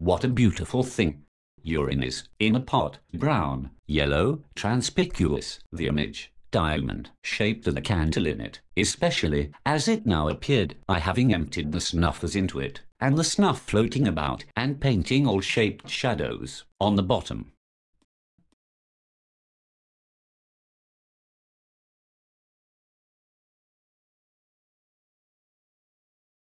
What a beautiful thing! Urine is in a pot, brown, yellow, transpicuous, the image, diamond, shaped and the candle in it, especially as it now appeared, by having emptied the snuffers into it, and the snuff floating about and painting all shaped shadows on the bottom.